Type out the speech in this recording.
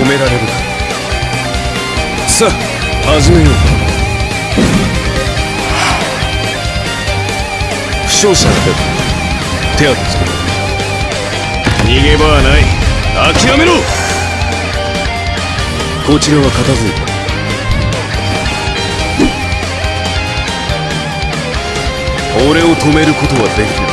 止められるさあ始めよう。負傷者が出た手当てつける逃げ場はない。諦めろ。こちらは片付いた。俺を止めることはできない。